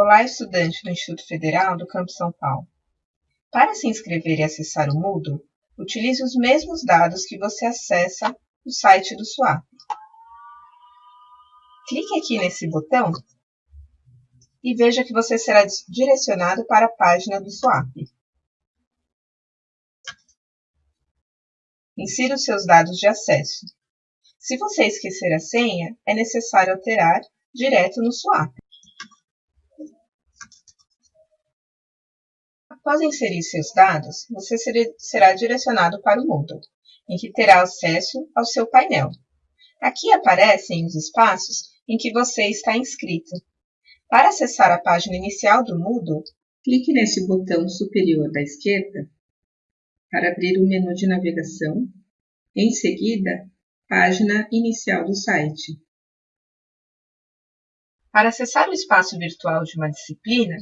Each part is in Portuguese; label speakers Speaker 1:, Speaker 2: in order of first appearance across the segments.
Speaker 1: Olá, estudante do Instituto Federal do Campo São Paulo. Para se inscrever e acessar o Moodle, utilize os mesmos dados que você acessa no site do SWAP. Clique aqui nesse botão e veja que você será direcionado para a página do SWAP. Insira os seus dados de acesso. Se você esquecer a senha, é necessário alterar direto no SWAP. Após inserir seus dados, você será direcionado para o Moodle, em que terá acesso ao seu painel. Aqui aparecem os espaços em que você está inscrito. Para acessar a página inicial do Moodle, clique nesse botão superior da esquerda para abrir o menu de navegação. Em seguida, página inicial do site. Para acessar o espaço virtual de uma disciplina,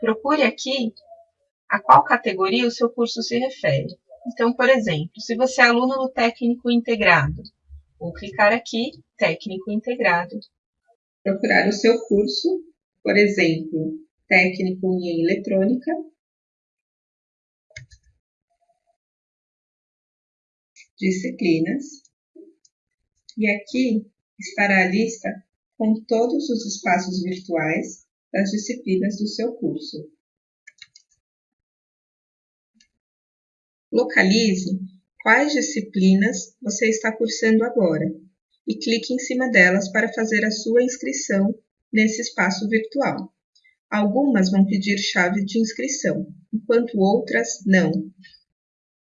Speaker 1: procure aqui a qual categoria o seu curso se refere. Então, por exemplo, se você é aluno do técnico integrado, vou clicar aqui, técnico integrado. Procurar o seu curso, por exemplo, técnico em eletrônica. Disciplinas. E aqui estará a lista com todos os espaços virtuais das disciplinas do seu curso. Localize quais disciplinas você está cursando agora e clique em cima delas para fazer a sua inscrição nesse espaço virtual. Algumas vão pedir chave de inscrição, enquanto outras não.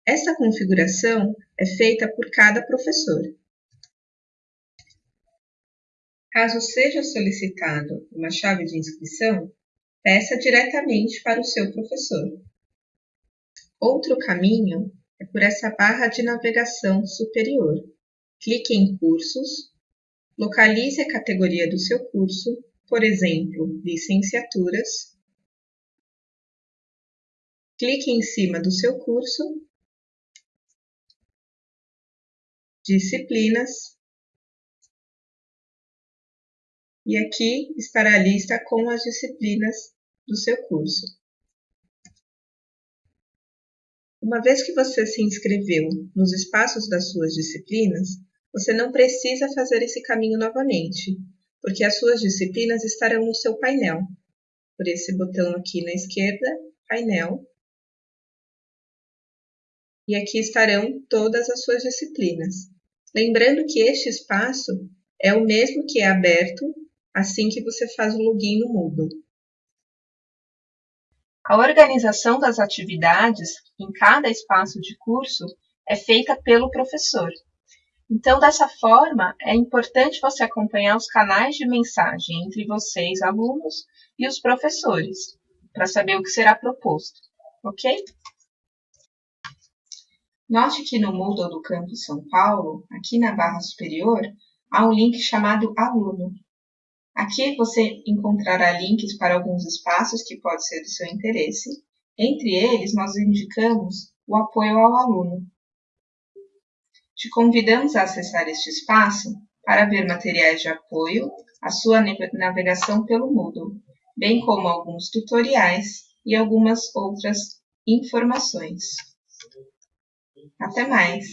Speaker 1: Essa configuração é feita por cada professor. Caso seja solicitado uma chave de inscrição, peça diretamente para o seu professor. Outro caminho é por essa barra de navegação superior. Clique em Cursos, localize a categoria do seu curso, por exemplo, Licenciaturas. Clique em cima do seu curso, Disciplinas, e aqui estará a lista com as disciplinas do seu curso. Uma vez que você se inscreveu nos espaços das suas disciplinas, você não precisa fazer esse caminho novamente, porque as suas disciplinas estarão no seu painel. Por esse botão aqui na esquerda, painel. E aqui estarão todas as suas disciplinas. Lembrando que este espaço é o mesmo que é aberto assim que você faz o login no Moodle. A organização das atividades em cada espaço de curso é feita pelo professor. Então, dessa forma, é importante você acompanhar os canais de mensagem entre vocês, alunos, e os professores, para saber o que será proposto, ok? Note que no Moodle do Campus São Paulo, aqui na barra superior, há um link chamado Aluno. Aqui você encontrará links para alguns espaços que podem ser do seu interesse. Entre eles, nós indicamos o apoio ao aluno. Te convidamos a acessar este espaço para ver materiais de apoio à sua navegação pelo Moodle, bem como alguns tutoriais e algumas outras informações. Até mais!